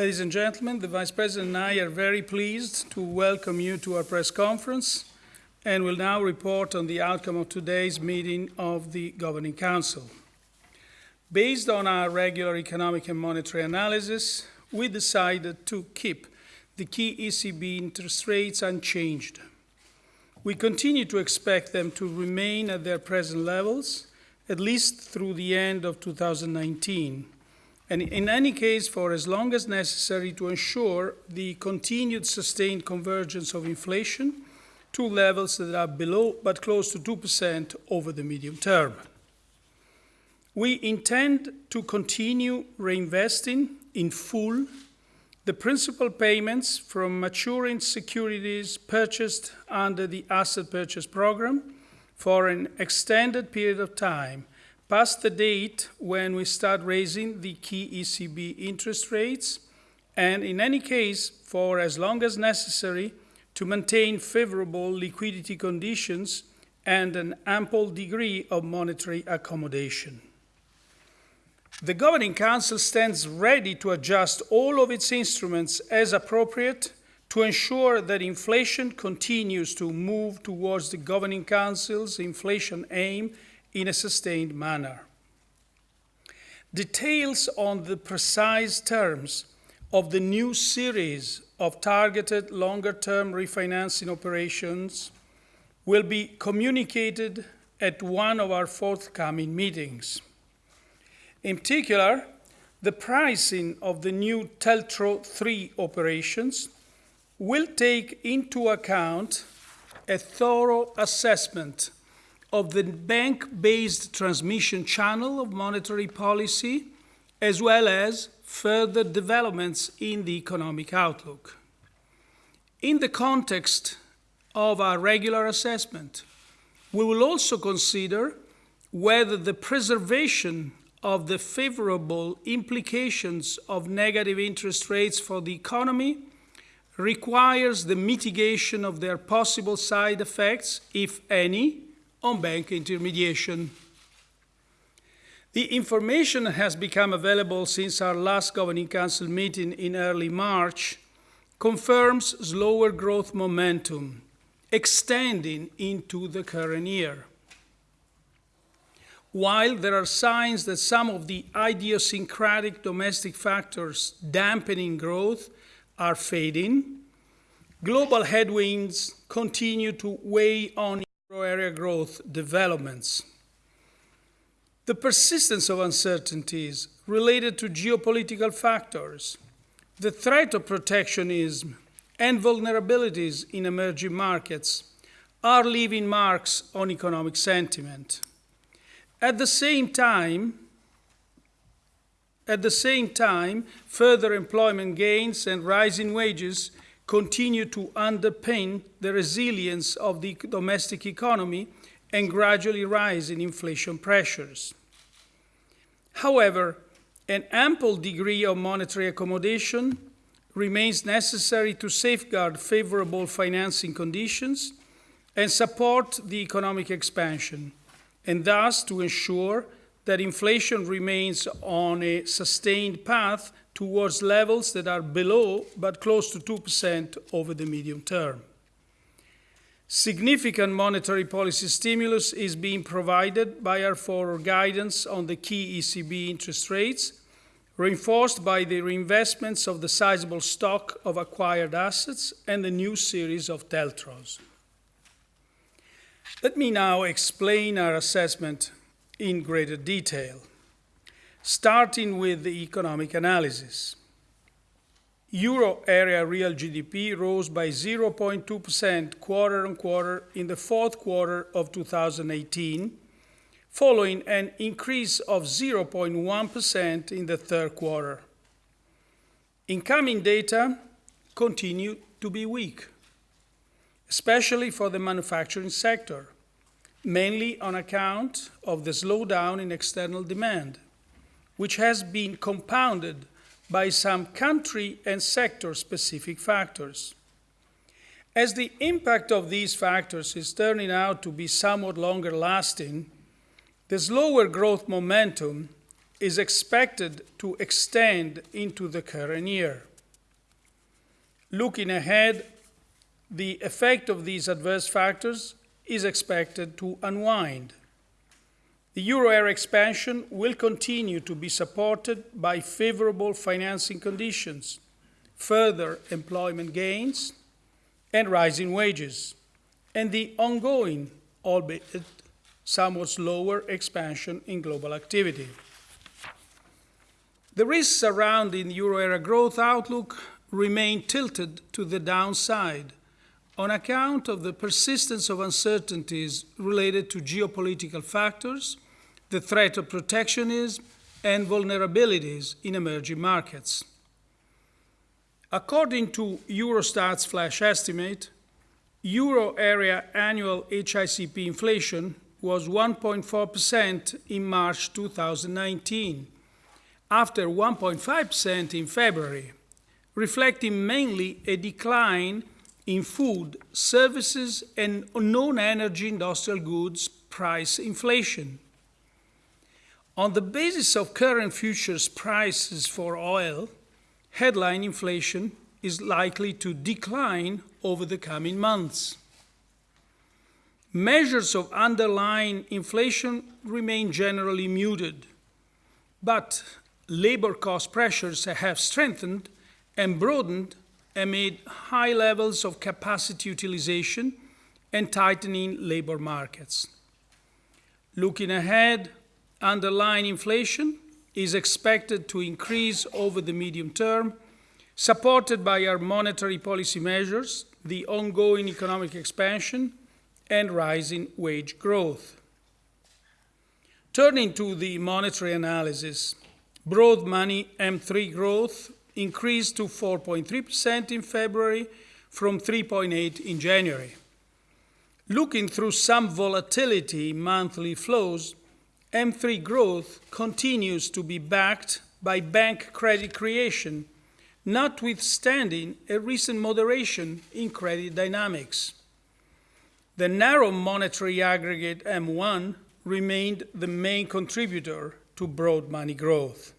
Ladies and gentlemen, the Vice President and I are very pleased to welcome you to our press conference and will now report on the outcome of today's meeting of the Governing Council. Based on our regular economic and monetary analysis, we decided to keep the key ECB interest rates unchanged. We continue to expect them to remain at their present levels, at least through the end of 2019, and in any case for as long as necessary to ensure the continued sustained convergence of inflation to levels that are below but close to 2% over the medium term. We intend to continue reinvesting in full the principal payments from maturing securities purchased under the asset purchase program for an extended period of time, past the date when we start raising the key ECB interest rates, and in any case, for as long as necessary to maintain favorable liquidity conditions and an ample degree of monetary accommodation. The Governing Council stands ready to adjust all of its instruments as appropriate to ensure that inflation continues to move towards the Governing Council's inflation aim in a sustained manner. Details on the precise terms of the new series of targeted longer-term refinancing operations will be communicated at one of our forthcoming meetings. In particular, the pricing of the new TLTRO 3 operations will take into account a thorough assessment of the bank-based transmission channel of monetary policy, as well as further developments in the economic outlook. In the context of our regular assessment, we will also consider whether the preservation of the favorable implications of negative interest rates for the economy requires the mitigation of their possible side effects, if any, on bank intermediation. The information has become available since our last Governing Council meeting in early March confirms slower growth momentum extending into the current year. While there are signs that some of the idiosyncratic domestic factors dampening growth are fading, global headwinds continue to weigh on euro area growth developments. The persistence of uncertainties related to geopolitical factors, the threat of protectionism, and vulnerabilities in emerging markets are leaving marks on economic sentiment. At the same time, at the same time, further employment gains and rising wages continue to underpin the resilience of the domestic economy and gradually rise in inflation pressures. However, an ample degree of monetary accommodation remains necessary to safeguard favorable financing conditions and support the economic expansion and thus to ensure that inflation remains on a sustained path towards levels that are below but close to 2% over the medium term. Significant monetary policy stimulus is being provided by our forward guidance on the key ECB interest rates, reinforced by the reinvestments of the sizable stock of acquired assets and the new series of TLTROs. Let me now explain our assessment in greater detail, starting with the economic analysis. Euro area real GDP rose by 0.2% quarter on quarter in the fourth quarter of 2018, following an increase of 0.1% in the third quarter. Incoming data continue to be weak especially for the manufacturing sector, mainly on account of the slowdown in external demand, which has been compounded by some country and sector-specific factors. As the impact of these factors is turning out to be somewhat longer lasting, the slower growth momentum is expected to extend into the current year. Looking ahead, the effect of these adverse factors is expected to unwind. The euro area expansion will continue to be supported by favorable financing conditions, further employment gains, and rising wages, and the ongoing, albeit somewhat slower, expansion in global activity. The risks surrounding the euro area growth outlook remain tilted to the downside on account of the persistence of uncertainties related to geopolitical factors, the threat of protectionism, and vulnerabilities in emerging markets. According to Eurostat's flash estimate, euro area annual HICP inflation was 1.4% in March 2019, after 1.5% in February, reflecting mainly a decline in food, services, and non-energy industrial goods price inflation. On the basis of current futures prices for oil, headline inflation is likely to decline over the coming months. Measures of underlying inflation remain generally muted, but labor cost pressures have strengthened and broadened amid high levels of capacity utilization and tightening labor markets. Looking ahead, underlying inflation is expected to increase over the medium term, supported by our monetary policy measures, the ongoing economic expansion, and rising wage growth. Turning to the monetary analysis, broad money M3 growth increased to 4.3% in February from 3.8 in January. Looking through some volatility in monthly flows, M3 growth continues to be backed by bank credit creation, notwithstanding a recent moderation in credit dynamics. The narrow monetary aggregate M1 remained the main contributor to broad money growth.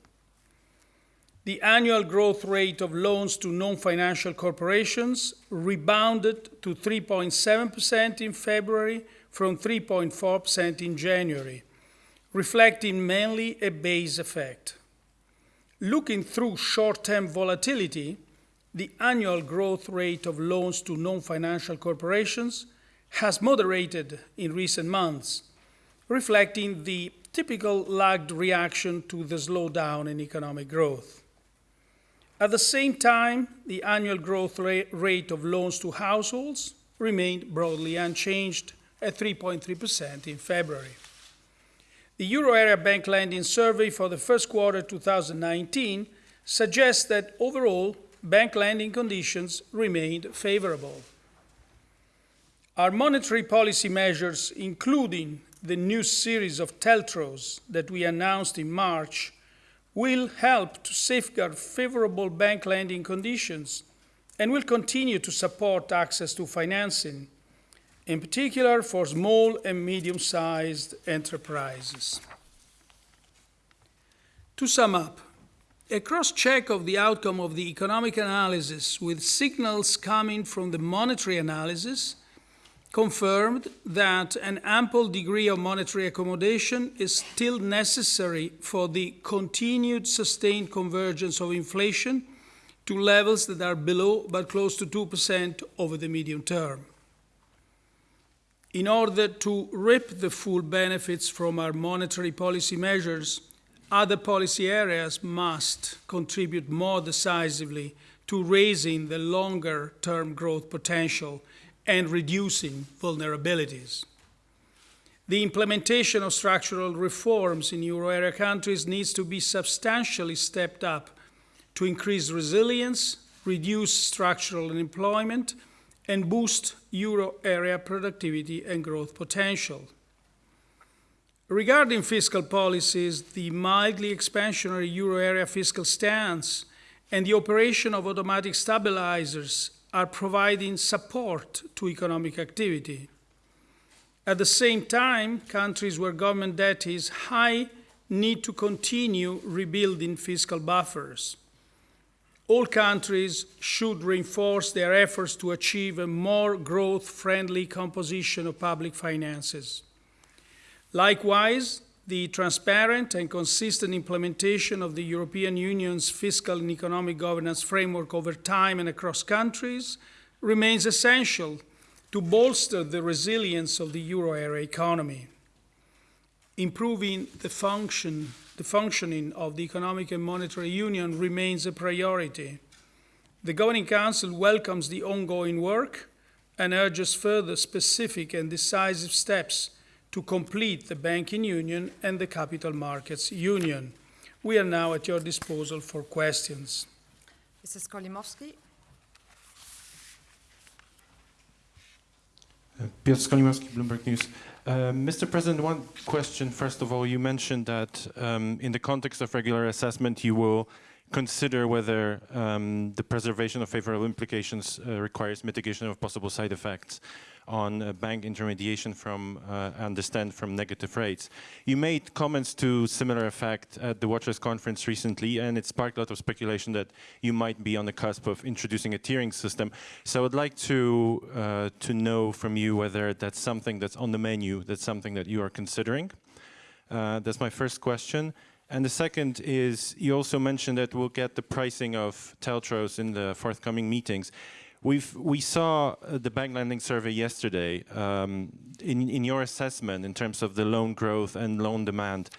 The annual growth rate of loans to non-financial corporations rebounded to 3.7% in February from 3.4% in January, reflecting mainly a base effect. Looking through short-term volatility, the annual growth rate of loans to non-financial corporations has moderated in recent months, reflecting the typical lagged reaction to the slowdown in economic growth. At the same time, the annual growth rate of loans to households remained broadly unchanged at 3.3% in February. The Euro Area Bank Lending Survey for the first quarter 2019 suggests that overall bank lending conditions remained favorable. Our monetary policy measures, including the new series of TLTROs that we announced in March, will help to safeguard favorable bank lending conditions and will continue to support access to financing, in particular for small and medium-sized enterprises. To sum up, a cross-check of the outcome of the economic analysis with signals coming from the monetary analysis confirmed that an ample degree of monetary accommodation is still necessary for the continued sustained convergence of inflation to levels that are below but close to 2% over the medium term. In order to reap the full benefits from our monetary policy measures, other policy areas must contribute more decisively to raising the longer term growth potential and reducing vulnerabilities. The implementation of structural reforms in euro area countries needs to be substantially stepped up to increase resilience, reduce structural unemployment, and boost euro area productivity and growth potential. Regarding fiscal policies, the mildly expansionary euro area fiscal stance and the operation of automatic stabilizers are providing support to economic activity. At the same time, countries where government debt is high need to continue rebuilding fiscal buffers. All countries should reinforce their efforts to achieve a more growth friendly composition of public finances. Likewise, the transparent and consistent implementation of the European Union's fiscal and economic governance framework over time and across countries remains essential to bolster the resilience of the euro area economy. Improving the, function, the functioning of the economic and monetary union remains a priority. The Governing Council welcomes the ongoing work and urges further specific and decisive steps to complete the banking union and the capital markets union. We are now at your disposal for questions. Mrs. Skolimowski. Piotr Skolimowski, Bloomberg News. Uh, Mr. President, one question. First of all, you mentioned that um, in the context of regular assessment, you will consider whether um, the preservation of favorable implications uh, requires mitigation of possible side effects on uh, bank intermediation from, uh, understand, from negative rates. You made comments to similar effect at the Watchers Conference recently, and it sparked a lot of speculation that you might be on the cusp of introducing a tiering system. So I'd like to, uh, to know from you whether that's something that's on the menu, that's something that you are considering. Uh, that's my first question. And the second is, you also mentioned that we'll get the pricing of TLTROs in the forthcoming meetings. We've, we saw uh, the bank lending survey yesterday. Um, in, in your assessment, in terms of the loan growth and loan demand,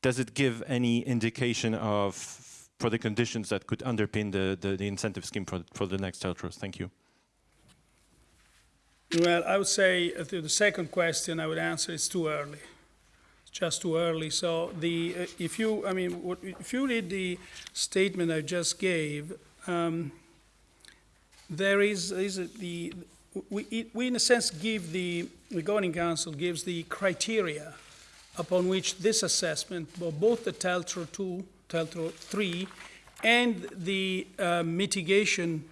does it give any indication of for the conditions that could underpin the, the, the incentive scheme for, for the next TLTROs? Thank you. Well, I would say uh, to the second question, I would answer it's too early. Just too early. So the uh, if you, I mean, what, if you read the statement I just gave, um, there is, is the, we, we in a sense give the, the governing council gives the criteria upon which this assessment, both the TLTRO 2, TLTRO 3, and the uh, mitigation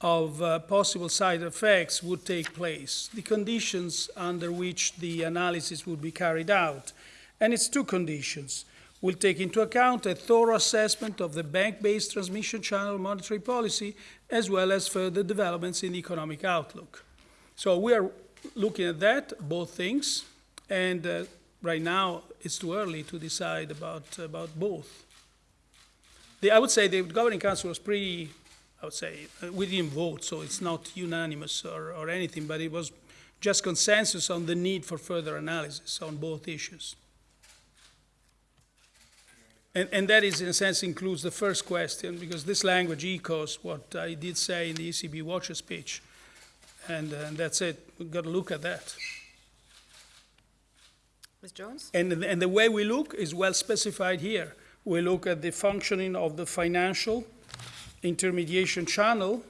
of uh, possible side effects would take place, the conditions under which the analysis would be carried out. And it's two conditions will take into account a thorough assessment of the bank-based transmission channel monetary policy, as well as further developments in the economic outlook. So we are looking at that, both things, and uh, right now it's too early to decide about, about both. The, I would say the governing council was pretty, I would say, uh, we didn't vote, so it's not unanimous or, or anything, but it was just consensus on the need for further analysis on both issues. And, and, that is, in a sense, includes the first question, because this language echoes what I did say in the ECB Watcher speech. And, and that's it. We've got to look at that. Ms. Jones? And, and the way we look is well specified here. We look at the functioning of the financial intermediation channel,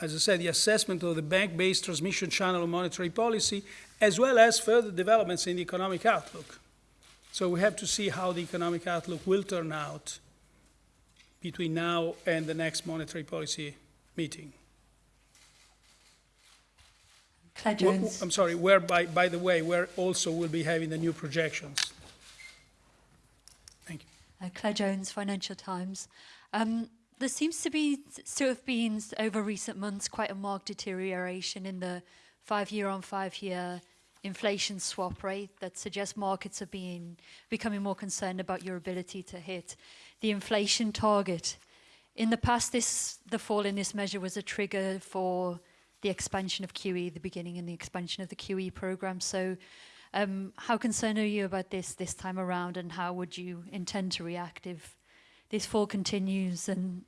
as I said, the assessment of the bank-based transmission channel of monetary policy, as well as further developments in the economic outlook. So we have to see how the economic outlook will turn out between now and the next monetary policy meeting. Claire Jones. I'm sorry, where, by, by the way, where also we'll be having the new projections. Thank you. Uh, Claire Jones, Financial Times. Um, there seems to be, to have been, over recent months, quite a marked deterioration in the five-year on five-year inflation swap rate that suggests markets are being becoming more concerned about your ability to hit the inflation target. In the past, this the fall in this measure was a trigger for the expansion of QE, the beginning and the expansion of the QE program. So um, how concerned are you about this this time around and how would you intend to react if this fall continues and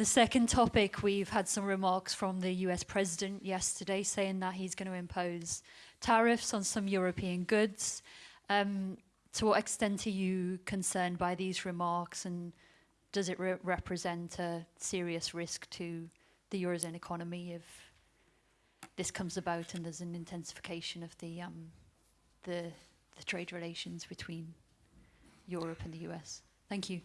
the second topic, we've had some remarks from the US president yesterday saying that he's going to impose tariffs on some European goods. Um, to what extent are you concerned by these remarks and does it re represent a serious risk to the Eurozone economy if this comes about and there's an intensification of the, um, the, the trade relations between Europe and the US? Thank you.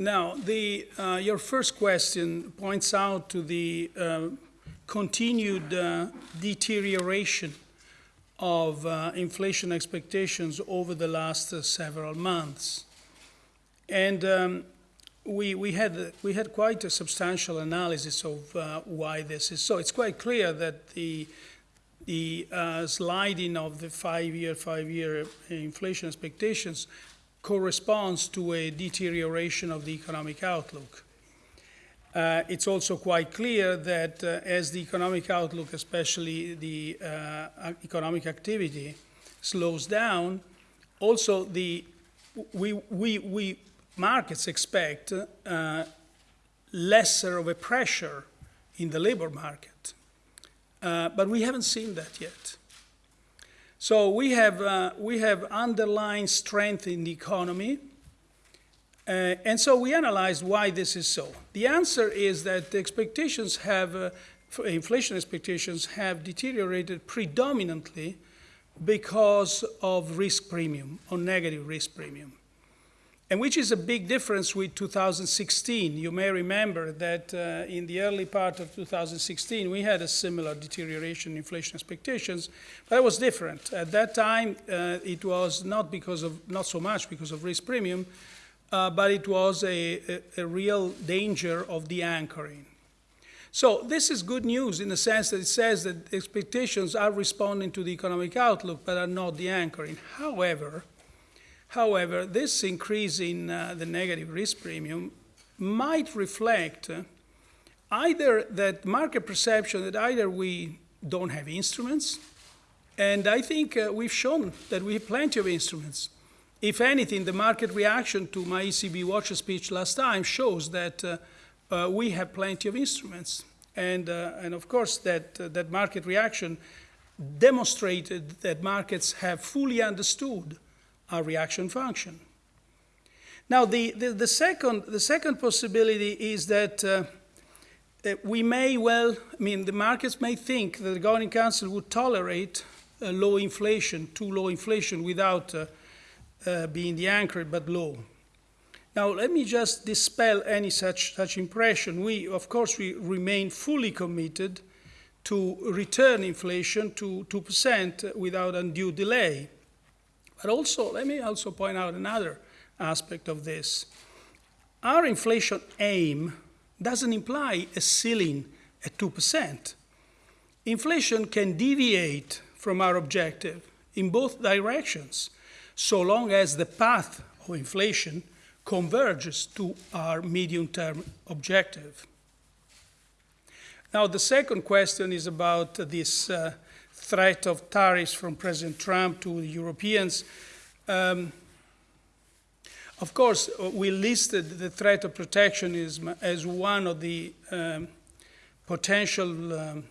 Now, the, uh, your first question points out to the uh, continued uh, deterioration of uh, inflation expectations over the last uh, several months. And um, we, we, had, we had quite a substantial analysis of uh, why this is so. It's quite clear that the, the sliding of the five-year, five-year inflation expectations corresponds to a deterioration of the economic outlook. Uh, it's also quite clear that uh, as the economic outlook, especially the uh, economic activity, slows down, also the we, we, we markets expect uh, lesser of a pressure in the labor market. Uh, but we haven't seen that yet. So we have, uh, we have underlying strength in the economy. Uh, and so we analyzed why this is so. The answer is that the expectations have, uh, inflation expectations have deteriorated predominantly because of risk premium or negative risk premium and which is a big difference with 2016. You may remember that uh, in the early part of 2016, we had a similar deterioration in inflation expectations, but it was different. At that time, uh, it was not because of, not so much because of risk premium, uh, but it was a, a, a real danger of the anchoring. So this is good news in the sense that it says that expectations are responding to the economic outlook, but are not the anchoring. However, However, this increase in uh, the negative risk premium might reflect uh, either that market perception that either we don't have instruments, and I think uh, we've shown that we have plenty of instruments. If anything, the market reaction to my ECB watch speech last time shows that uh, uh, we have plenty of instruments. And, uh, and of course, that, that market reaction demonstrated that markets have fully understood our reaction function. Now, the, the, the, second, the second possibility is that, uh, we may well, I mean, the markets may think that the Governing Council would tolerate uh, low inflation, too low inflation, without uh, uh, being the anchor, but low. Now, let me just dispel any such, such impression. We, of course, we remain fully committed to return inflation to 2% without undue delay. But also, let me also point out another aspect of this. Our inflation aim doesn't imply a ceiling at 2%. Inflation can deviate from our objective in both directions, so long as the path of inflation converges to our medium term objective. Now, the second question is about this uh, threat of tariffs from President Trump to the Europeans. Um, of course, we listed the threat of protectionism as one of the um, potential um,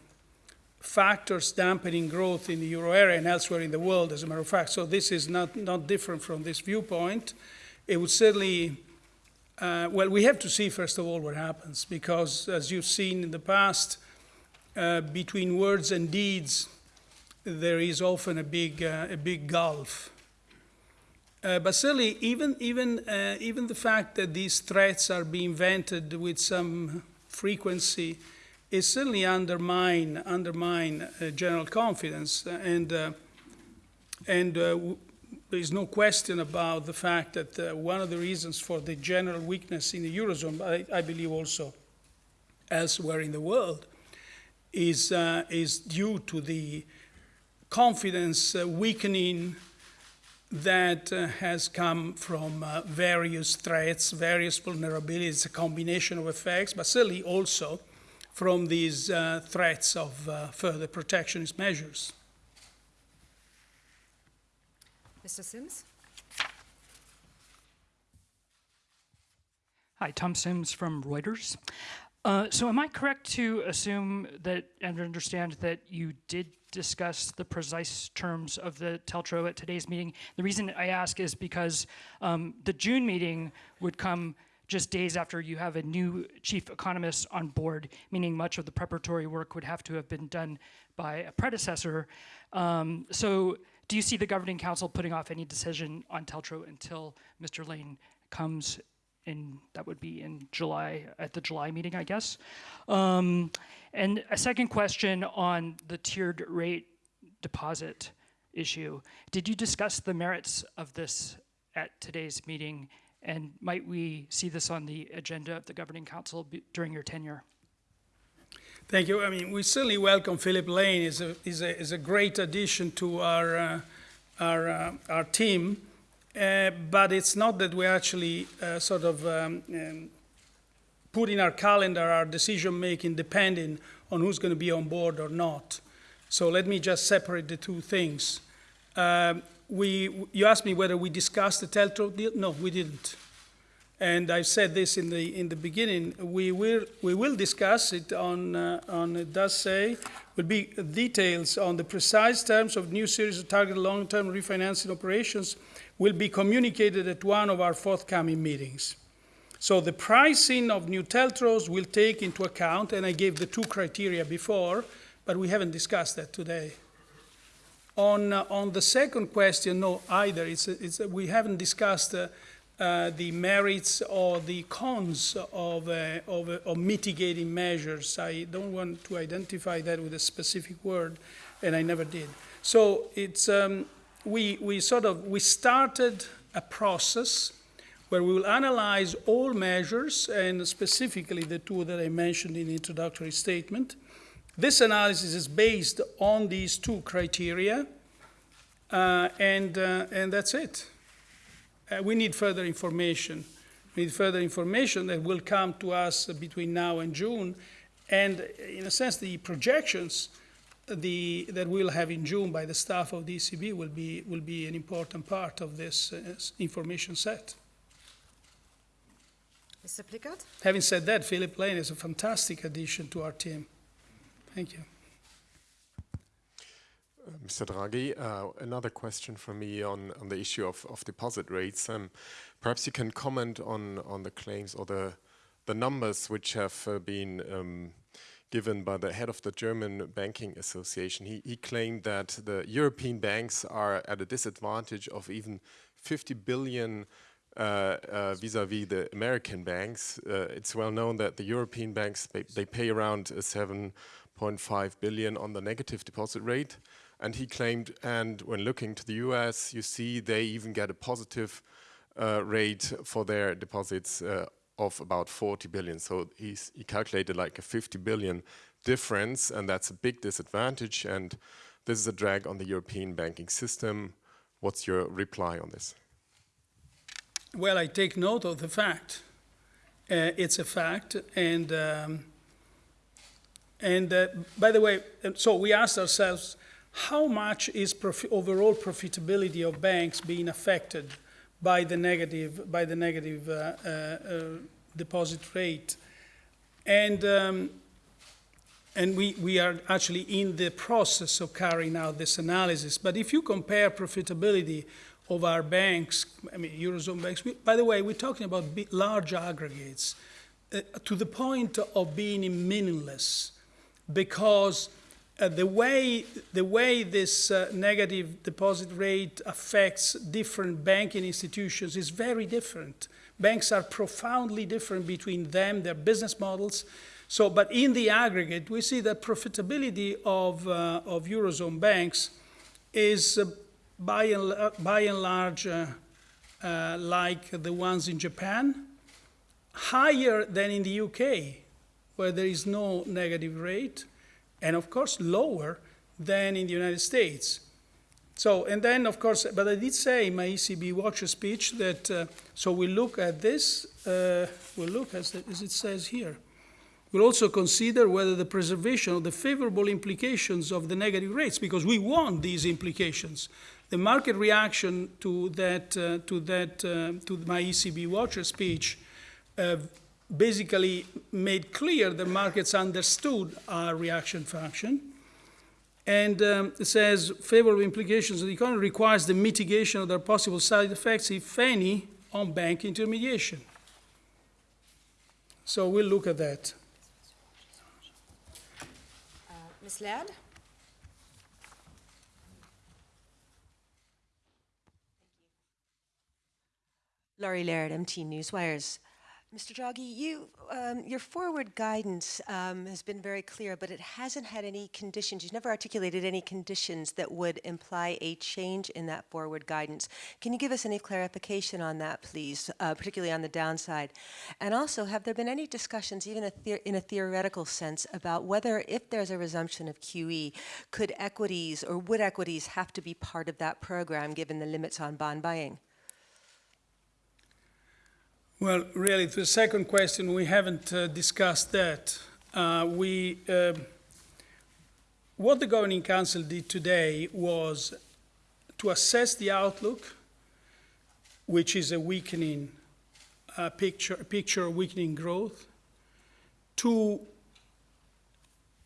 factors dampening growth in the euro area and elsewhere in the world, as a matter of fact. So this is not, not different from this viewpoint. It would certainly, uh, well, we have to see, first of all, what happens, because as you've seen in the past, uh, between words and deeds, there is often a big, uh, a big gulf. Uh, but certainly, even, even, uh, even the fact that these threats are being vented with some frequency is certainly undermine, undermine uh, general confidence. And, uh, and uh, there is no question about the fact that one of the reasons for the general weakness in the Eurozone, I, I believe also elsewhere in the world, is, is due to the confidence uh, weakening that uh, has come from uh, various threats, various vulnerabilities, a combination of effects, but certainly also from these uh, threats of uh, further protectionist measures. Mr. Sims? Hi, Tom Sims from Reuters. Uh, so am I correct to assume that and understand that you did discuss the precise terms of the TLTRO at today's meeting? The reason I ask is because um, the June meeting would come just days after you have a new chief economist on board, meaning much of the preparatory work would have to have been done by a predecessor. Um, so do you see the governing council putting off any decision on TLTRO until Mr. Lane comes in that would be in July at the July meeting, I guess. Um, and a second question on the tiered rate deposit issue. Did you discuss the merits of this at today's meeting? And might we see this on the agenda of the Governing Council during your tenure? Thank you. I mean, we certainly welcome Philip Lane. is a is a is a great addition to our uh, our uh, our team. Uh, but it's not that we actually uh, sort of um, um, put in our calendar our decision making depending on who's going to be on board or not. So let me just separate the two things. Um, we, you asked me whether we discussed the Teltro deal. No, we didn't. And I said this in the in the beginning. We will we will discuss it on uh, on it does say will be details on the precise terms of new series of targeted long-term refinancing operations will be communicated at one of our forthcoming meetings. So the pricing of new Teltros will take into account, and I gave the two criteria before, but we haven't discussed that today. On, uh, on the second question, no, either. It's, it's, we haven't discussed uh, uh, the merits or the cons of, uh, of, of mitigating measures. I don't want to identify that with a specific word, and I never did. So it's, um, we, we sort of, we started a process where we will analyze all measures, and specifically the two that I mentioned in the introductory statement. This analysis is based on these two criteria, uh, and, uh, and that's it. Uh, we need further information. We need further information that will come to us between now and June, and in a sense, the projections the, that we'll have in June by the staff of the ECB will be, will be an important part of this uh, information set. Mr. Plickard? Having said that, Philip Lane is a fantastic addition to our team. Thank you. Mr. Draghi, uh, another question from me on, on the issue of, of deposit rates. Um, perhaps you can comment on, on the claims or the, the numbers which have uh, been um, given by the head of the German Banking Association. He, he claimed that the European banks are at a disadvantage of even 50 billion uh, uh, vis-à-vis -vis the American banks. Uh, it's well known that the European banks, they, they pay around 7.5 billion on the negative deposit rate. And he claimed, and when looking to the US, you see they even get a positive uh, rate for their deposits uh, of about 40 billion. So he's, he calculated like a 50 billion difference, and that's a big disadvantage. And this is a drag on the European banking system. What's your reply on this? Well, I take note of the fact. Uh, it's a fact, and um, and uh, by the way, so we asked ourselves, how much is profi overall profitability of banks being affected by the negative by the negative uh, uh, uh deposit rate, and um, and we, we are actually in the process of carrying out this analysis. But if you compare profitability of our banks, I mean, Eurozone banks, we, by the way, we're talking about large aggregates uh, to the point of being meaningless because uh, the, way, the way this uh, negative deposit rate affects different banking institutions is very different. Banks are profoundly different between them, their business models. So, but in the aggregate, we see that profitability of, uh, of Eurozone banks is uh, by, and, by and large uh, like the ones in Japan, higher than in the UK, where there is no negative rate, and of course lower than in the United States. So, and then of course, but I did say in my ECB Watcher speech that, uh, so we look at this, uh, we'll look as, as it says here. We'll also consider whether the preservation of the favorable implications of the negative rates, because we want these implications. The market reaction to that, uh, to that, uh, to my ECB Watcher speech uh, basically made clear that markets understood our reaction function. And um, it says favorable implications of the economy requires the mitigation of their possible side effects, if any, on bank intermediation. So we'll look at that. Uh, Ms. Laird? Laurie Laird, MT Newswires. Mr. Draghi, you, um, your forward guidance um, has been very clear, but it hasn't had any conditions. You've never articulated any conditions that would imply a change in that forward guidance. Can you give us any clarification on that, please, uh, particularly on the downside? And also, have there been any discussions, even a in a theoretical sense, about whether, if there's a resumption of QE, could equities or would equities have to be part of that program, given the limits on bond buying? Well, really, to the second question, we haven't uh, discussed that. Uh, we, um what the Governing Council did today was to assess the outlook, which is a weakening uh, picture, picture of weakening growth, to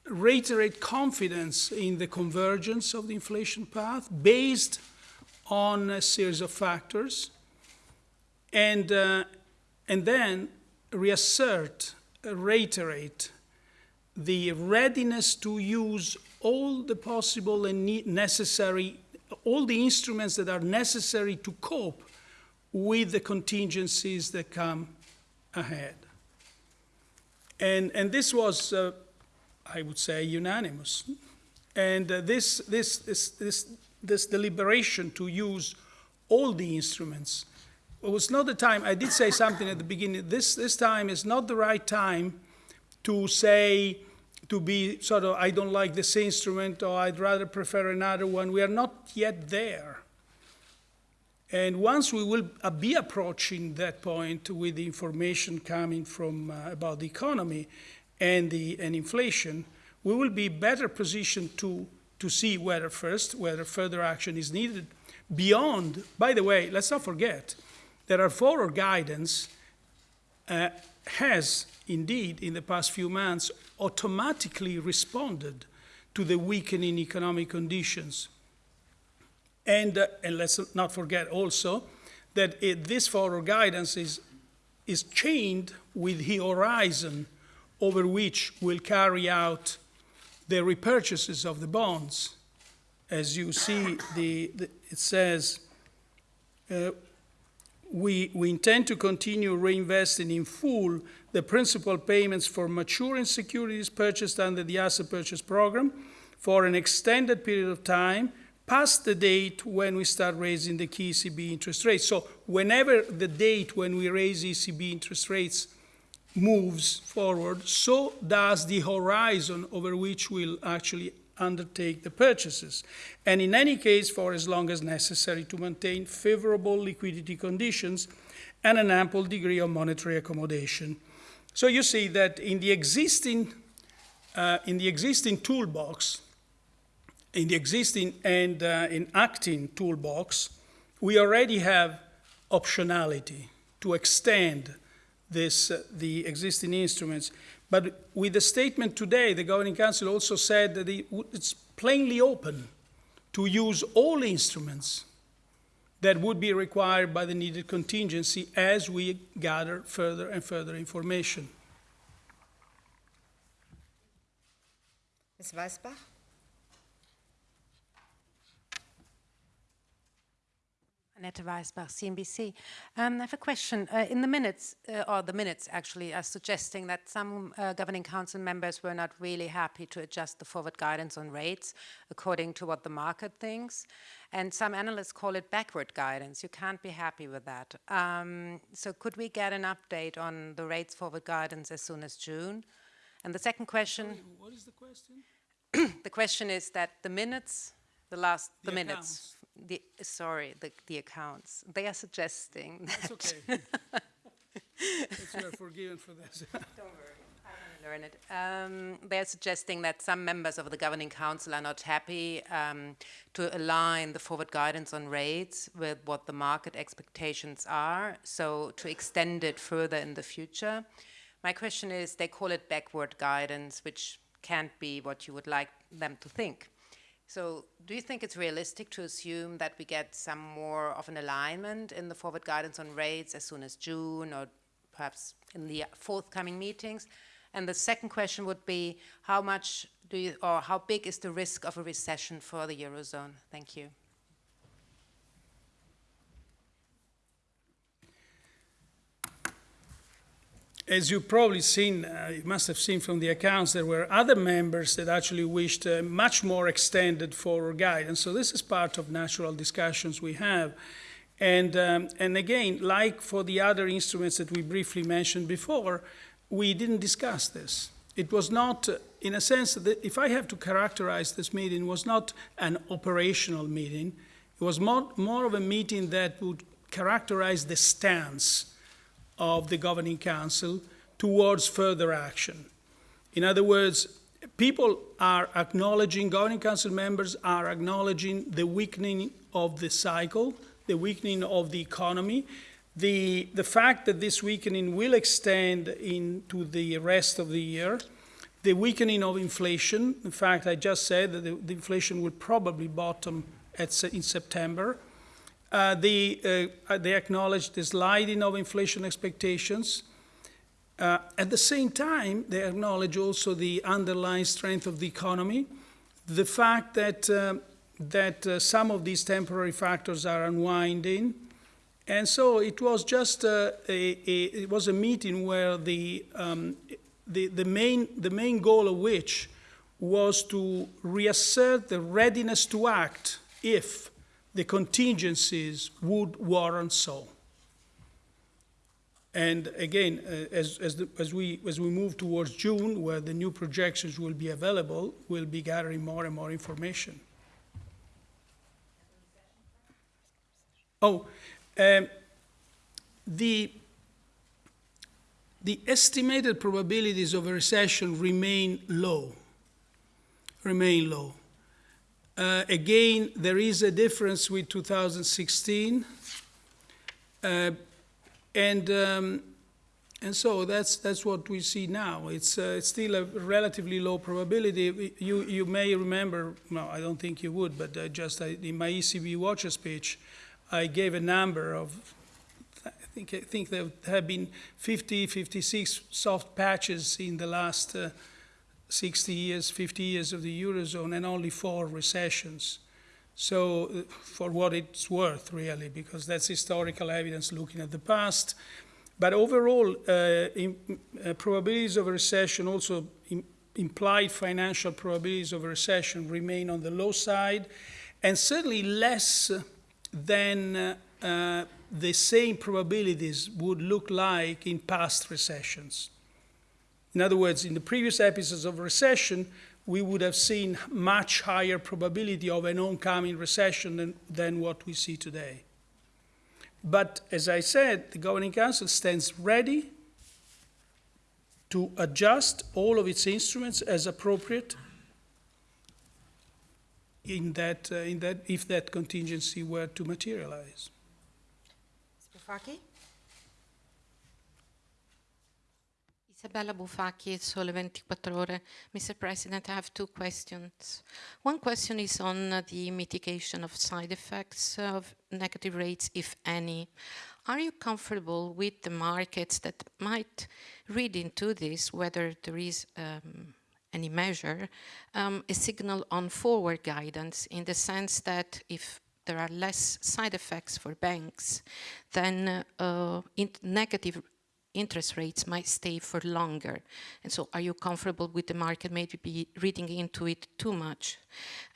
reiterate confidence in the convergence of the inflation path based on a series of factors, and uh, and then reassert, reiterate the readiness to use all the possible and necessary, all the instruments that are necessary to cope with the contingencies that come ahead. And, and this was, uh, I would say, unanimous. And uh, this, this, this, this, this deliberation to use all the instruments it was not the time. I did say something at the beginning. This this time is not the right time to say to be sort of I don't like this instrument or I'd rather prefer another one. We are not yet there. And once we will uh, be approaching that point with the information coming from uh, about the economy and the and inflation, we will be better positioned to to see whether first whether further action is needed beyond. By the way, let's not forget there our forward guidance uh, has indeed in the past few months automatically responded to the weakening economic conditions. And, uh, and let's not forget also that it, this forward guidance is, is chained with the horizon over which we'll carry out the repurchases of the bonds. As you see, the, the it says, uh, we, we intend to continue reinvesting in full the principal payments for maturing securities purchased under the asset purchase program for an extended period of time past the date when we start raising the key ECB interest rates. So whenever the date when we raise ECB interest rates moves forward, so does the horizon over which we'll actually undertake the purchases, and in any case for as long as necessary to maintain favorable liquidity conditions and an ample degree of monetary accommodation. So you see that in the existing, uh, in the existing toolbox, in the existing and uh, in acting toolbox, we already have optionality to extend this, uh, the existing instruments. But with the statement today, the Governing Council also said that it's plainly open to use all instruments that would be required by the needed contingency as we gather further and further information. Ms. Weisbach? Annette Weisbach, CNBC. Um, I have a question. Uh, in the minutes, uh, or the minutes actually, are suggesting that some uh, governing council members were not really happy to adjust the forward guidance on rates according to what the market thinks. And some analysts call it backward guidance. You can't be happy with that. Um, so could we get an update on the rates forward guidance as soon as June? And the second question, What is the question? the question is that the minutes, the last, the, The minutes, the, sorry, the, the accounts, they are suggesting that. It's okay. It's- you are forgiven for this. Don't worry. I learn it. Um, they're suggesting that some members of the governing council are not happy um, to align the forward guidance on rates with what the market expectations are, so to extend it further in the future. My question is, they call it backward guidance, which can't be what you would like them to think. So do you think it's realistic to assume that we get some more of an alignment in the forward guidance on rates as soon as June or perhaps in the forthcoming meetings? And the second question would be, how much do you, or how big is the risk of a recession for the Eurozone? Thank you. As you've probably seen, uh, you must have seen from the accounts, there were other members that actually wished uh, much more extended forward guidance. So this is part of natural discussions we have. And, um, and again, like for the other instruments that we briefly mentioned before, we didn't discuss this. It was not, uh, in a sense, that if I have to characterize this meeting, was not an operational meeting. It was more, more of a meeting that would characterize the stance of the Governing Council towards further action. In other words, people are acknowledging, Governing Council members are acknowledging the weakening of the cycle, the weakening of the economy, the, the fact that this weakening will extend into the rest of the year, the weakening of inflation. In fact, I just said that the, the inflation will probably bottom at, in September. Uh, the, uh, they acknowledge the sliding of inflation expectations. Uh, at the same time, they acknowledge also the underlying strength of the economy, the fact that, uh, that uh, some of these temporary factors are unwinding. And so it was just a, a, a it was a meeting where the, um, the, the, main, the main goal of which was to reassert the readiness to act if the contingencies would warrant so. And again, uh, as, as, the, as, we, as we move towards June, where the new projections will be available, we'll be gathering more and more information. Oh, um, the, the estimated probabilities of a recession remain low, remain low. Uh, again, there is a difference with 2016. Uh, and, um, and so that's, that's what we see now. It's, uh, it's still a relatively low probability. You, you may remember, no, I don't think you would, but uh, just uh, in my ECB Watcher speech, I gave a number of, I think, I think there have been 50, 56 soft patches in the last uh, 60 years, 50 years of the Eurozone and only four recessions. So uh, for what it's worth, really, because that's historical evidence looking at the past. But overall, uh, in, uh, probabilities of a recession, also in, implied financial probabilities of a recession remain on the low side, and certainly less than uh the same probabilities would look like in past recessions. In other words, in the previous episodes of recession, we would have seen much higher probability of an oncoming recession than, than what we see today. But as I said, the Governing Council stands ready to adjust all of its instruments as appropriate in that, uh, in that, if that contingency were to materialize. Mr. Faki? Isabella Sole 24 Ore. Mr. President, I have two questions. One question is on the mitigation of side effects of negative rates, if any. Are you comfortable with the markets that might read into this, whether there is um, any measure, um, a signal on forward guidance in the sense that if there are less side effects for banks, then uh, negative interest rates might stay for longer. And so are you comfortable with the market maybe be reading into it too much?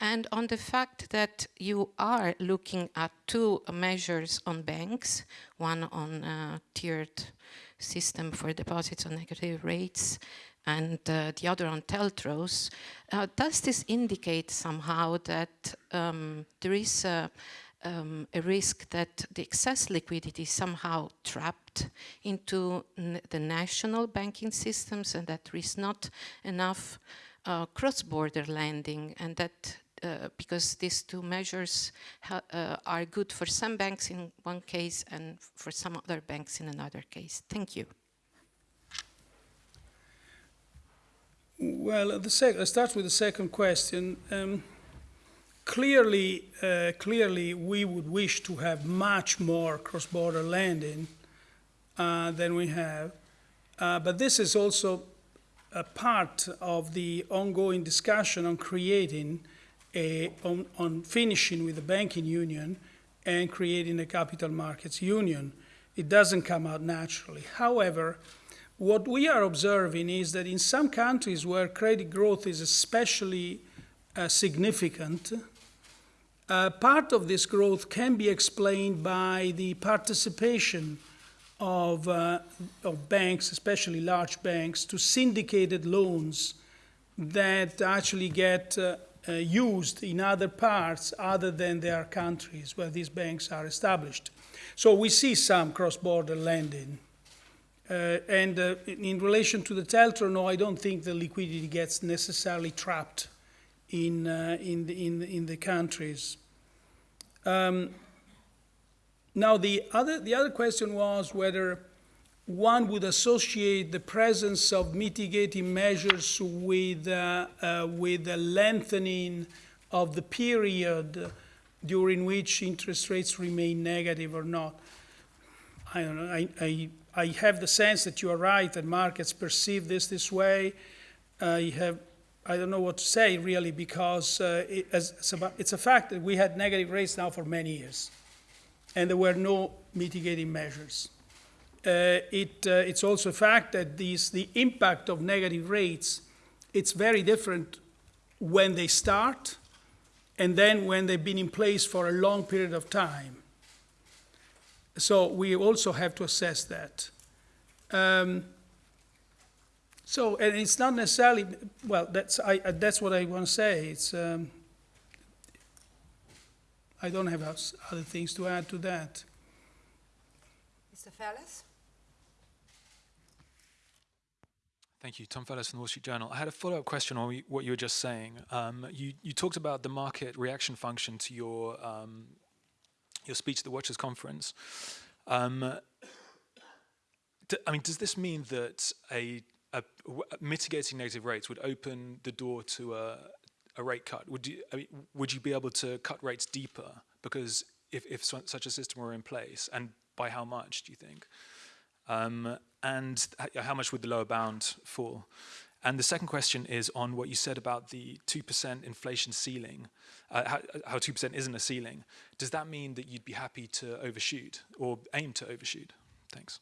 And on the fact that you are looking at two measures on banks, one on uh, tiered system for deposits on negative rates, and uh, the other on TLTROs, uh, does this indicate somehow that um, there is a, um, a risk that the excess liquidity is somehow trapped into the national banking systems and that there is not enough uh, cross-border lending and that uh, because these two measures uh, are good for some banks in one case and for some other banks in another case. Thank you. Well, the sec- start with the second question. Um, Clearly, uh, clearly, we would wish to have much more cross-border lending uh, than we have. Uh, but this is also a part of the ongoing discussion on creating a, on, on finishing with the banking union and creating a capital markets union. It doesn't come out naturally. However, What we are observing is that in some countries where credit growth is especially uh, significant, uh, part of this growth can be explained by the participation of, uh, of banks, especially large banks, to syndicated loans that actually get uh, uh, used in other parts other than their countries where these banks are established. So we see some cross-border lending. Uh, and in relation to the TLTRO, no, I don't think the liquidity gets necessarily trapped in, uh, in, the, in, the, in the countries. Um, now, the other, the other question was whether one would associate the presence of mitigating measures with, uh, uh, with a lengthening of the period during which interest rates remain negative or not. I don't know. I, I, I have the sense that you are right, that markets perceive this this way. I have, I don't know what to say really, because uh, it, as, it's, a fact that we had negative rates now for many years, and there were no mitigating measures. Uh, it, uh, it's also a fact that these, the impact of negative rates, it's very different when they start and then when they've been in place for a long period of time. So we also have to assess that. Um, so, and it's not necessarily, well, that's, I, that's what I want to say. It's, um, I don't have other things to add to that. Mr. Fairless? Thank you. Tom Fairless from the Wall Street Journal. I had a follow-up question on what you were just saying. Um, you, you, talked about the market reaction function to your, um, your speech at the Watchers Conference. Um, I mean, does this mean that a, a, mitigating negative rates would open the door to a, a rate cut? Would you, I mean, would you be able to cut rates deeper? Because if, if such a system were in place, and by how much, do you think? Um, and how much would the lower bound fall? And the second question is on what you said about the 2% inflation ceiling, uh, how 2% isn't a ceiling. Does that mean that you'd be happy to overshoot or aim to overshoot? Thanks.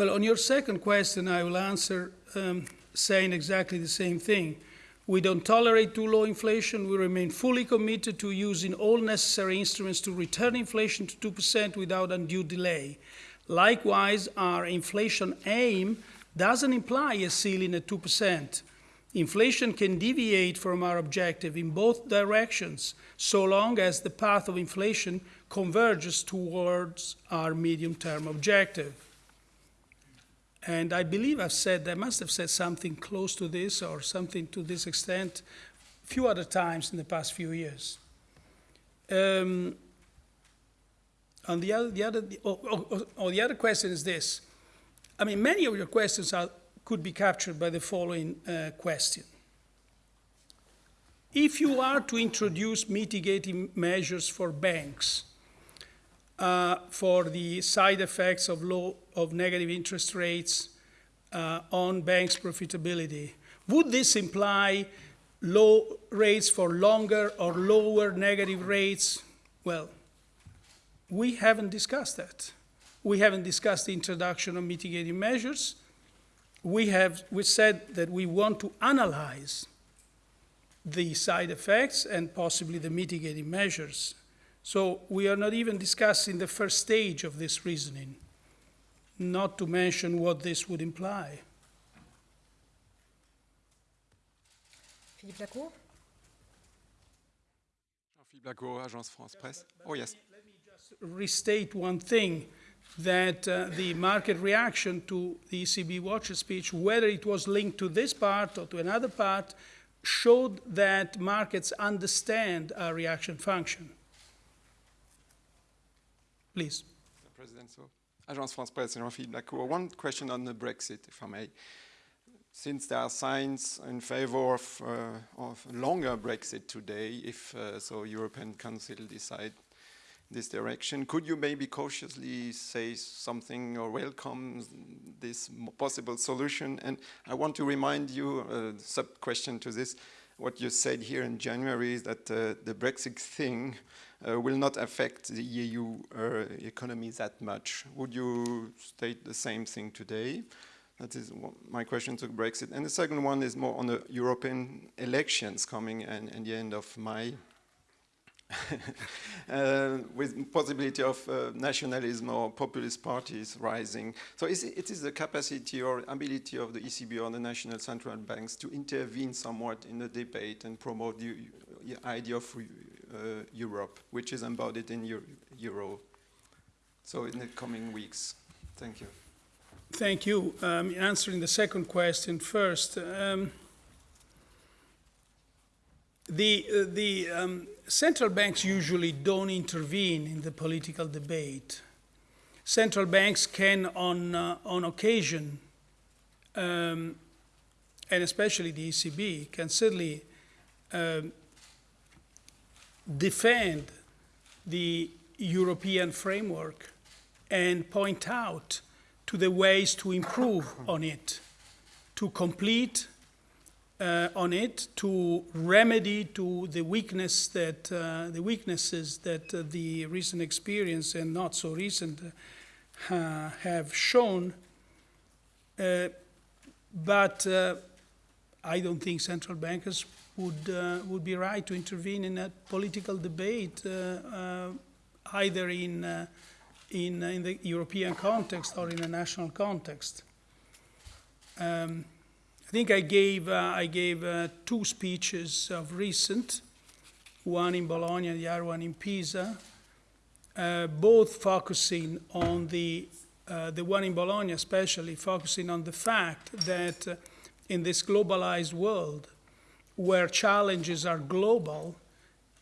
Well, on your second question, I will answer um, saying exactly the same thing. We don't tolerate too low inflation. We remain fully committed to using all necessary instruments to return inflation to 2% without undue delay. Likewise, our inflation aim doesn't imply a ceiling at 2%. Inflation can deviate from our objective in both directions so long as the path of inflation converges towards our medium term objective. And I believe I've said, I must have said something close to this or something to this extent a few other times in the past few years. Um, and the other, the other, oh, oh, oh, oh, the other question is this. I mean, many of your questions are, could be captured by the following uh, question. If you are to introduce mitigating measures for banks uh, for the side effects of low of negative interest rates uh, on banks' profitability, would this imply low rates for longer or lower negative rates? Well, we haven't discussed that. We haven't discussed the introduction of mitigating measures. We have we said that we want to analyze the side effects and possibly the mitigating measures. So we are not even discussing the first stage of this reasoning, not to mention what this would imply. Philippe Lacour? Philippe Lacour, Agence France Presse. Oh, yes Let me, let me restate one thing that uh, the market reaction to the ECB watcher speech, whether it was linked to this part or to another part, showed that markets understand our reaction function. Please. President, so Agence France Presse, Jean-Philippe Lacour. One question on the Brexit, if I may. Since there are signs in favor of, uh, of longer Brexit today, if uh, so European Council decide this direction. Could you maybe cautiously say something or welcome this possible solution? And I want to remind you, a uh, sub-question to this, what you said here in January is that uh, the Brexit thing will not affect the EU uh, economy that much. Would you state the same thing today? That is my question to Brexit. And the second one is more on the European elections coming and, in the end of May. uh, with possibility of uh, nationalism or populist parties rising. So it, it is the capacity or ability of the ECB or the national central banks to intervene somewhat in the debate and promote the the idea of uh, Europe, which is embodied in Euro. Euro. So in the coming weeks. Thank you. Thank you. Um, answering the second question first. Um, the uh, the um, central banks usually don't intervene in the political debate. Central banks can, on uh, on occasion, um, and especially the ECB, can certainly um, defend the European framework and point out to the ways to improve on it, to complete uh, on it, to remedy to the weakness that uh, the weaknesses that uh, the recent experience and not so recent uh, have shown. Uh, but uh, I don't think central bankers would uh, would be right to intervene in a political debate, uh, uh, either in in, in the European context or in a national context. Um, I think I gave, I gave two speeches of recent, one in Bologna the other one in Pisa, uh, both focusing on the, uh, the one in Bologna especially, focusing on the fact that uh, in this globalized world, where challenges are global,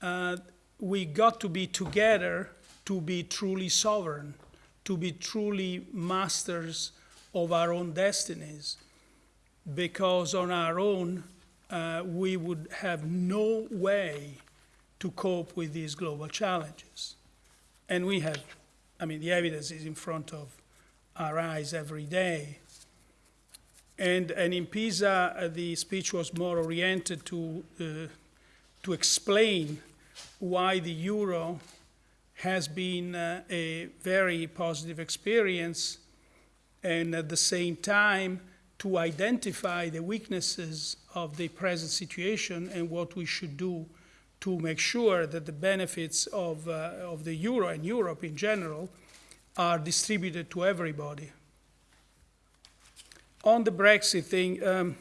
uh, we got to be together to be truly sovereign, to be truly masters of our own destinies. Because on our own, uh, we would have no way to cope with these global challenges. And we have, I mean, the evidence is in front of our eyes every day. And, and in Pisa, uh, the speech was more oriented to, uh, to explain why the euro has been uh, a very positive experience, and at the same time, to identify the weaknesses of the present situation and what we should do to make sure that the benefits of, uh, of the euro and Europe in general are distributed to everybody. On the Brexit thing, um,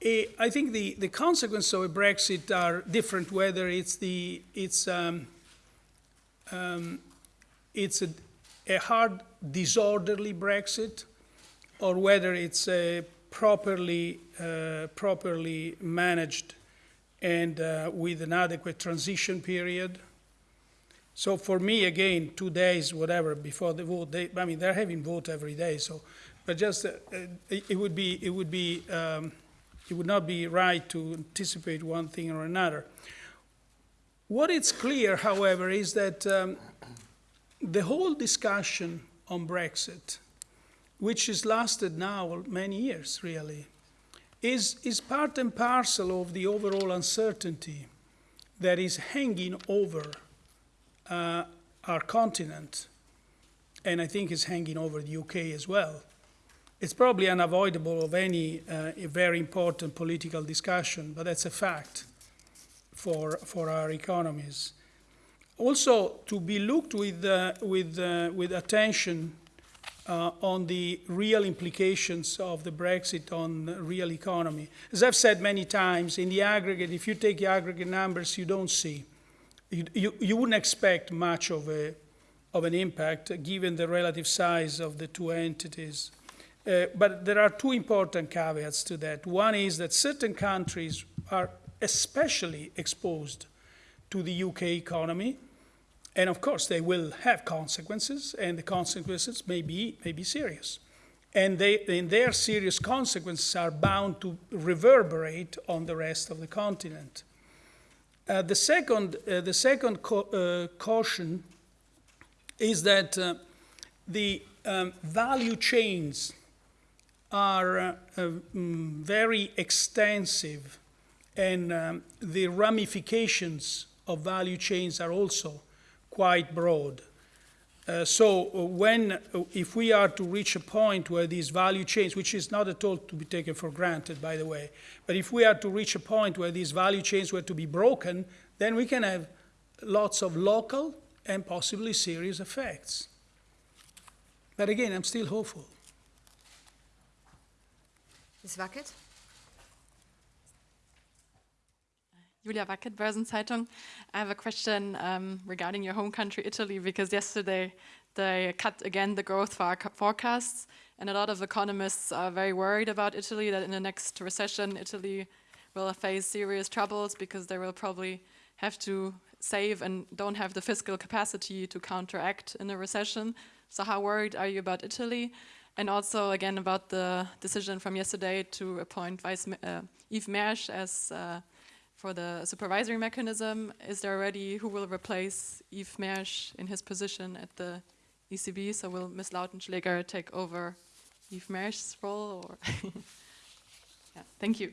eh, I think the, the consequences of a Brexit are different, whether it's, the, it's, um, um, it's a, a hard, disorderly Brexit, or whether it's a properly, uh, properly managed and uh, with an adequate transition period. So for me, again, two days, whatever, before the vote, they, I mean, they're having vote every day, so, but just, uh, it, it would be, it would be, um, it would not be right to anticipate one thing or another. What is clear, however, is that um, the whole discussion on Brexit, which has lasted now many years, really, is, is part and parcel of the overall uncertainty that is hanging over uh, our continent, and I think is hanging over the UK as well. It's probably unavoidable of any uh, very important political discussion, but that's a fact for, for our economies. Also, to be looked with, uh, with, uh, with attention uh, on the real implications of the Brexit on the real economy. As I've said many times, in the aggregate, if you take the aggregate numbers, you don't see. You, you, you wouldn't expect much of, a, of an impact given the relative size of the two entities. Uh, but there are two important caveats to that. One is that certain countries are especially exposed to the UK economy, and of course they will have consequences, and the consequences may be, may be serious. And, they, and their serious consequences are bound to reverberate on the rest of the continent. Uh, the second, uh, the second co uh, caution is that uh, the um, value chains are mm, very extensive and um, the ramifications of value chains are also quite broad. Uh, so uh, when, uh, if we are to reach a point where these value chains, which is not at all to be taken for granted, by the way, but if we are to reach a point where these value chains were to be broken, then we can have lots of local and possibly serious effects. But again, I'm still hopeful. Ms. Wackett? Julia Wackett, Börsenzeitung. I have a question um, regarding your home country, Italy, because yesterday they cut again the growth for forecasts, and a lot of economists are very worried about Italy, that in the next recession, Italy will face serious troubles because they will probably have to save and don't have the fiscal capacity to counteract in a recession. So how worried are you about Italy? And also, again, about the decision from yesterday to appoint Vice uh, Yves Mersch as uh, for the supervisory mechanism, is there already who will replace Yves Mersch in his position at the ECB? So will Ms. Lautenschläger take over Yves Mersch's role? Or yeah, thank you.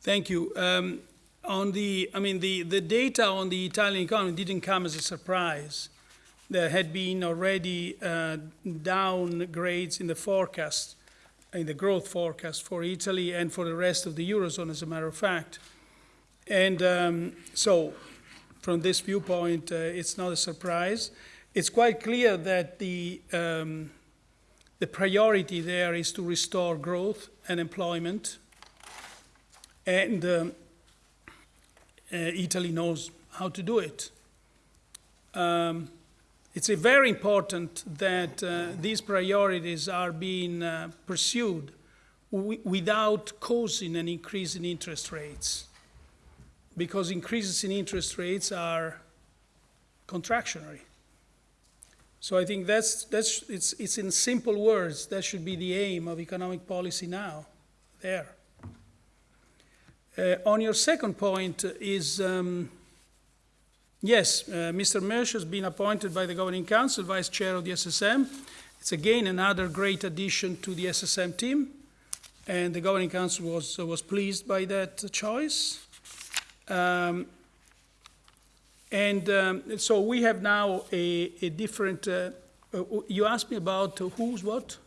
Thank you. Um, on the, I mean, the, the data on the Italian economy didn't come as a surprise. There had been already uh, downgrades in the forecast, in the growth forecast for Italy and for the rest of the Eurozone, as a matter of fact. And um, so, from this viewpoint, uh, it's not a surprise. It's quite clear that the, um, the priority there is to restore growth and employment. And um, uh, Italy knows how to do it. Um, it's very important that uh, these priorities are being uh, pursued without causing an increase in interest rates because increases in interest rates are contractionary. So I think that's, that's it's, it's in simple words, that should be the aim of economic policy now, there. Uh, on your second point is, um, yes, uh, Mr. Mersch has been appointed by the Governing Council, Vice Chair of the SSM. It's again another great addition to the SSM team, and the Governing Council was, uh, was pleased by that choice. Um, and um, so we have now a, a different, uh, uh, you asked me about uh, who's what?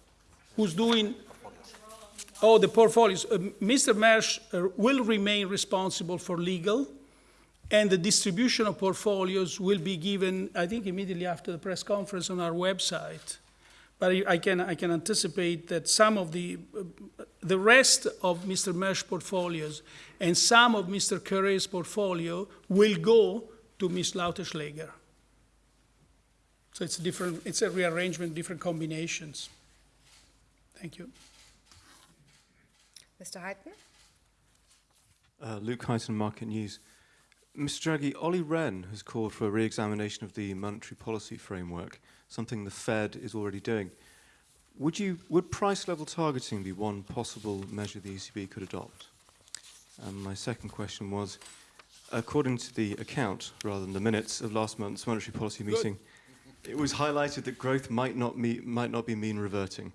Who's doing? Oh, the portfolios. Uh, Mr. Mersch uh, will remain responsible for legal, and the distribution of portfolios will be given, I think, immediately after the press conference on our website. But I can, I can anticipate that some of the, uh, the rest of Mr. Mersch's portfolios and some of Mr. Cœuré's portfolio will go to Ms. Lautenschläger. So it's a different, it's a rearrangement, different combinations. Thank you. Mr. Heighton? Uh, Luke Heighton, Market News. Mr. Draghi, Olli Rehn has called for a re-examination of the monetary policy framework, something the Fed is already doing. Would, you, would price level targeting be one possible measure the ECB could adopt? And my second question was, according to the account, rather than the minutes of last month's monetary policy meeting, Good. it was highlighted that growth might not, me might not be mean reverting,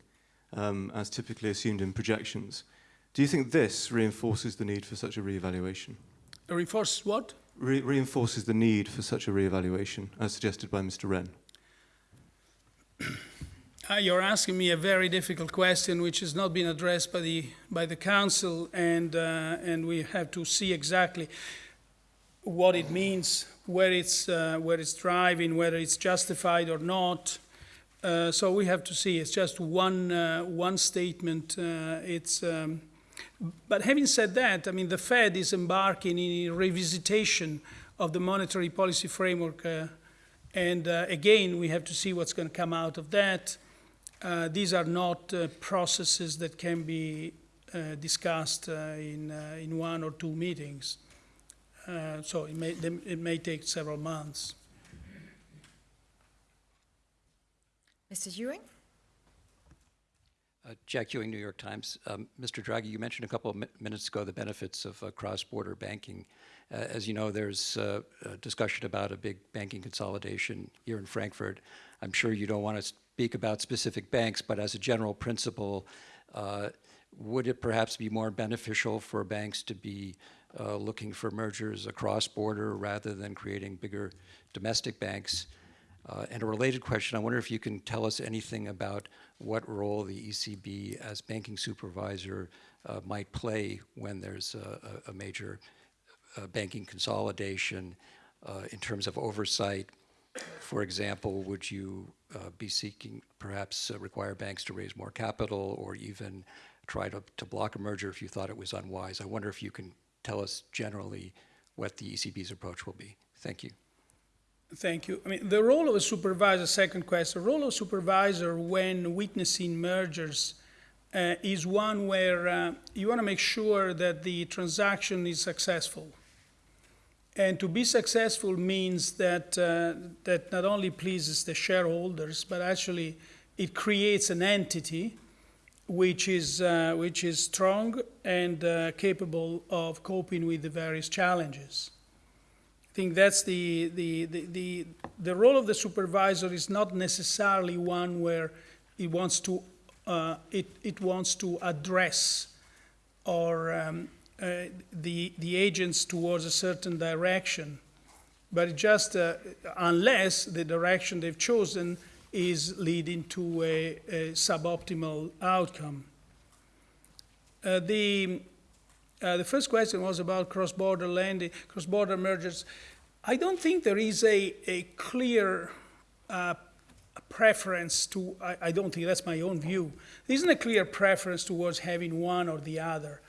um, as typically assumed in projections. Do you think this reinforces the need for such a re-evaluation? Reinforces what? Re reinforces the need for such a re-evaluation, as suggested by Mr. Rehn. Uh, you're asking me a very difficult question, which has not been addressed by the by the council, and uh, and we have to see exactly what it means, where it's uh, where it's driving, whether it's justified or not. Uh, so we have to see. It's just one uh, one statement. Uh, it's. Um, but having said that, I mean, the Fed is embarking in a revisitation of the monetary policy framework, and again, we have to see what's going to come out of that. Uh, these are not uh, processes that can be uh, discussed uh, in, uh, in one or two meetings. Uh, so it may, it may take several months. Mr. Ewing? Jack Ewing, New York Times. Um, Mr. Draghi, you mentioned a couple of mi minutes ago the benefits of cross-border banking. as you know, there's a discussion about a big banking consolidation here in Frankfurt. I'm sure you don't want to speak about specific banks, but as a general principle, uh, would it perhaps be more beneficial for banks to be uh, looking for mergers across border rather than creating bigger domestic banks? Uh, and a related question, I wonder if you can tell us anything about what role the ECB as banking supervisor uh, might play when there's a, a major uh, banking consolidation uh, in terms of oversight. For example, would you uh, be seeking perhaps uh, require banks to raise more capital or even try to, to block a merger if you thought it was unwise? I wonder if you can tell us generally what the ECB's approach will be. Thank you. Thank you. I mean, the role of a supervisor, second question, the role of supervisor when witnessing mergers uh, is one where uh, you want to make sure that the transaction is successful. And to be successful means that, uh, that not only pleases the shareholders, but actually it creates an entity which is, uh, which is strong and uh, capable of coping with the various challenges. I think that's the, the, the, the, the role of the supervisor is not necessarily one where it wants to, uh, it, it wants to address or um, uh, the, the agents towards a certain direction. But just uh, unless the direction they've chosen is leading to a, a suboptimal outcome. Uh, the, uh, the first question was about cross-border lending, cross-border mergers. I don't think there is a, a clear uh, preference to, I, I, don't think that's my own view. There isn't a clear preference towards having one or the other.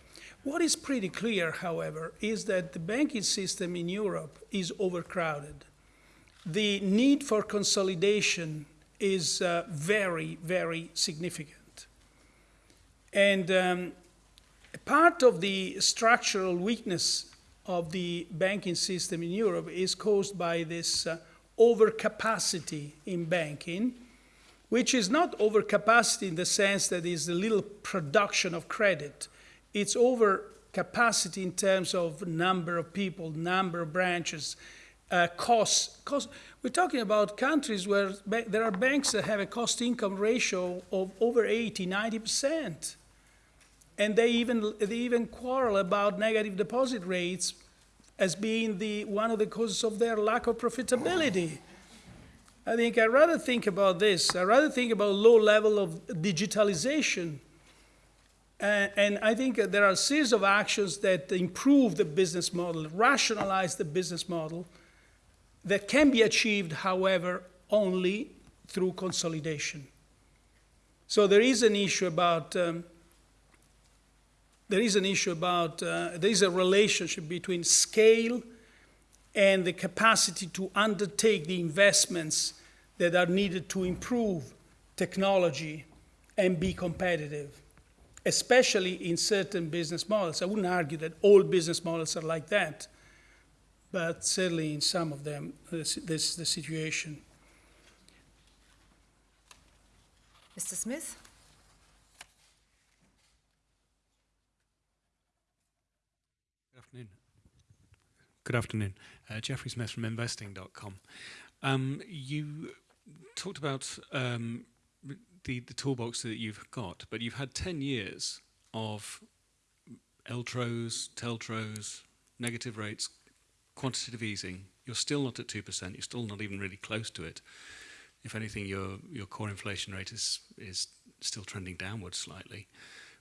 What is pretty clear, however, is that the banking system in Europe is overcrowded. The need for consolidation is uh, very, very significant. And um, part of the structural weakness of the banking system in Europe is caused by this uh, overcapacity in banking, which is not overcapacity in the sense that is the little production of credit. It's overcapacity in terms of number of people, number of branches, uh, costs. Cost. We're talking about countries where there are banks that have a cost-income ratio of over 80, 90 percent and they even, they even quarrel about negative deposit rates as being the, one of the causes of their lack of profitability. I think I'd rather think about this. I'd rather think about low level of digitalization. And I think there are a series of actions that improve the business model, rationalize the business model, that can be achieved, however, only through consolidation. So there is an issue about um, there is an issue about, uh, there is a relationship between scale and the capacity to undertake the investments that are needed to improve technology and be competitive, especially in certain business models. I wouldn't argue that all business models are like that, but certainly in some of them, this, this is the situation. Mr. Smith? Good afternoon. Good afternoon. Uh, Jeffrey Smith from investing.com. Um, you talked about um, the, the toolbox that you've got, but you've had 10 years of LTROs, TLTROs, negative rates, quantitative easing. You're still not at 2%. You're still not even really close to it. If anything, your, your core inflation rate is, is still trending downwards slightly.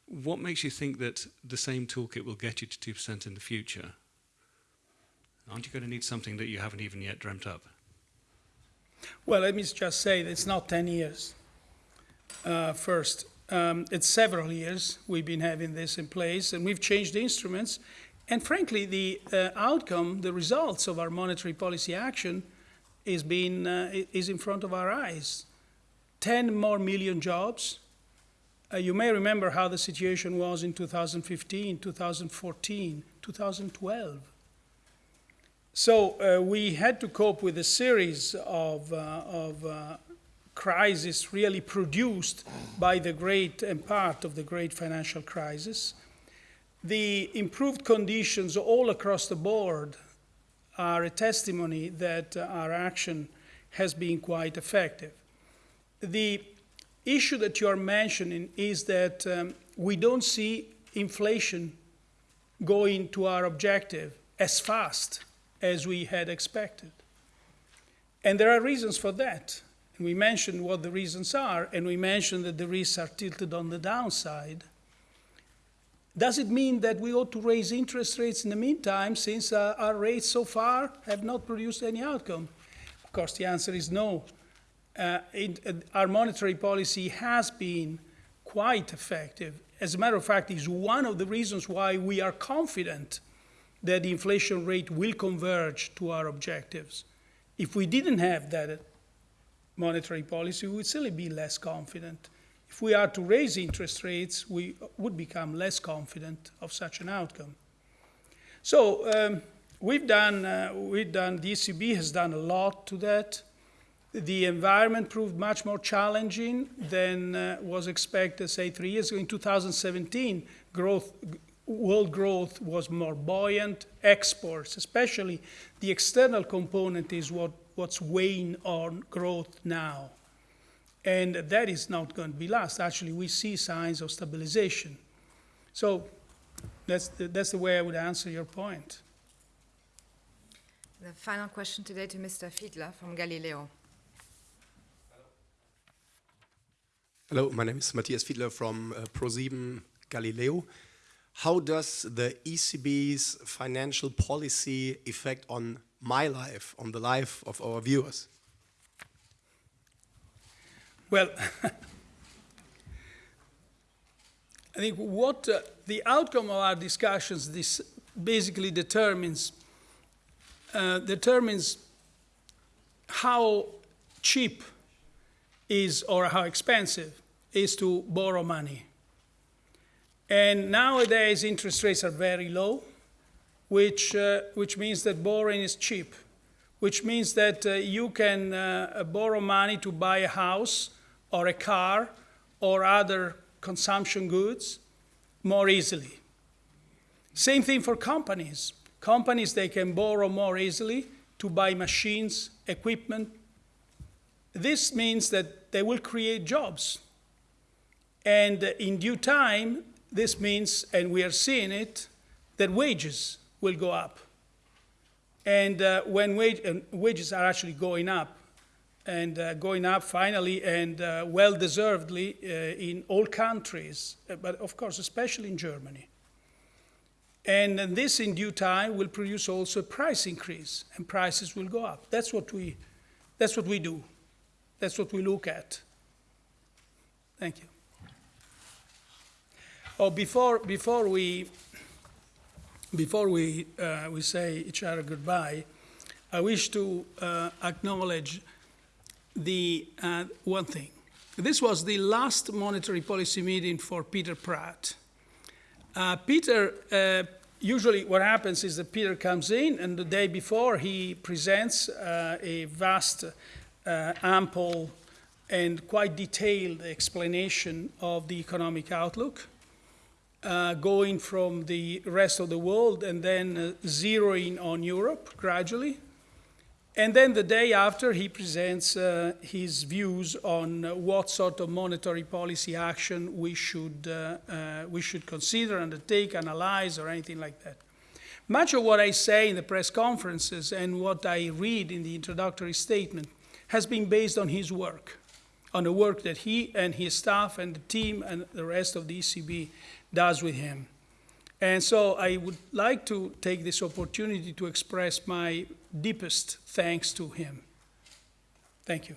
What makes you think that the same toolkit will get you to 2% in the future? Aren't you going to need something that you haven't even yet dreamt up? Well, let me just say that it's not 10 years. Uh, first, um, it's several years we've been having this in place, and we've changed the instruments. And frankly, the uh, outcome, the results of our monetary policy action is, being, uh, is in front of our eyes. 10 more million jobs, uh, you may remember how the situation was in 2015, 2014, 2012. So uh, we had to cope with a series of, uh, of uh, crises really produced by the great and part of the great financial crisis. The improved conditions all across the board are a testimony that our action has been quite effective. The issue that you are mentioning is that um, we don't see inflation going to our objective as fast as we had expected. And there are reasons for that. We mentioned what the reasons are, and we mentioned that the risks are tilted on the downside. Does it mean that we ought to raise interest rates in the meantime, since uh, our rates so far have not produced any outcome? Of course, the answer is no. Uh, it, uh, our monetary policy has been quite effective. As a matter of fact, is one of the reasons why we are confident that the inflation rate will converge to our objectives. If we didn't have that monetary policy, we would still be less confident. If we are to raise interest rates, we would become less confident of such an outcome. So um, we've done, uh, we've done, the ECB has done a lot to that. The environment proved much more challenging than uh, was expected, say, three years ago. In 2017, growth, world growth was more buoyant. Exports, especially the external component, is what, what's weighing on growth now. And that is not going to be last. Actually, we see signs of stabilization. So that's the, that's the way I would answer your point. The final question today to Mr. Fiedler from Galileo. Hello, my name is Matthias Fiedler from uh, ProSieben Galileo. How does the ECB's financial policy affect on my life, on the life of our viewers? Well, I think what uh, the outcome of our discussions this basically determines uh, determines how cheap is or how expensive is to borrow money. And nowadays interest rates are very low, which, uh, which means that borrowing is cheap, which means that uh, you can uh, borrow money to buy a house or a car or other consumption goods more easily. Same thing for companies. Companies, they can borrow more easily to buy machines, equipment. This means that they will create jobs. And in due time, this means, and we are seeing it, that wages will go up. And uh, when wage, uh, wages are actually going up, and uh, going up finally and uh, well deservedly uh, in all countries, uh, but of course, especially in Germany. And this, in due time, will produce also a price increase, and prices will go up. That's what we, that's what we do. That's what we look at. Thank you. Oh, before, before we, before we, uh, we say each other goodbye, I wish to uh, acknowledge the uh, one thing. This was the last monetary policy meeting for Peter Praet. Uh, Peter, uh, usually what happens is that Peter comes in and the day before he presents uh, a vast, ample, and quite detailed explanation of the economic outlook, uh, going from the rest of the world and then zeroing on Europe gradually. And then the day after, he presents uh, his views on uh, what sort of monetary policy action we should, uh, uh, we should consider, undertake, analyze, or anything like that. Much of what I say in the press conferences and what I read in the introductory statement has been based on his work, on the work that he and his staff and the team and the rest of the ECB does with him. And so I would like to take this opportunity to express my deepest thanks to him. Thank you.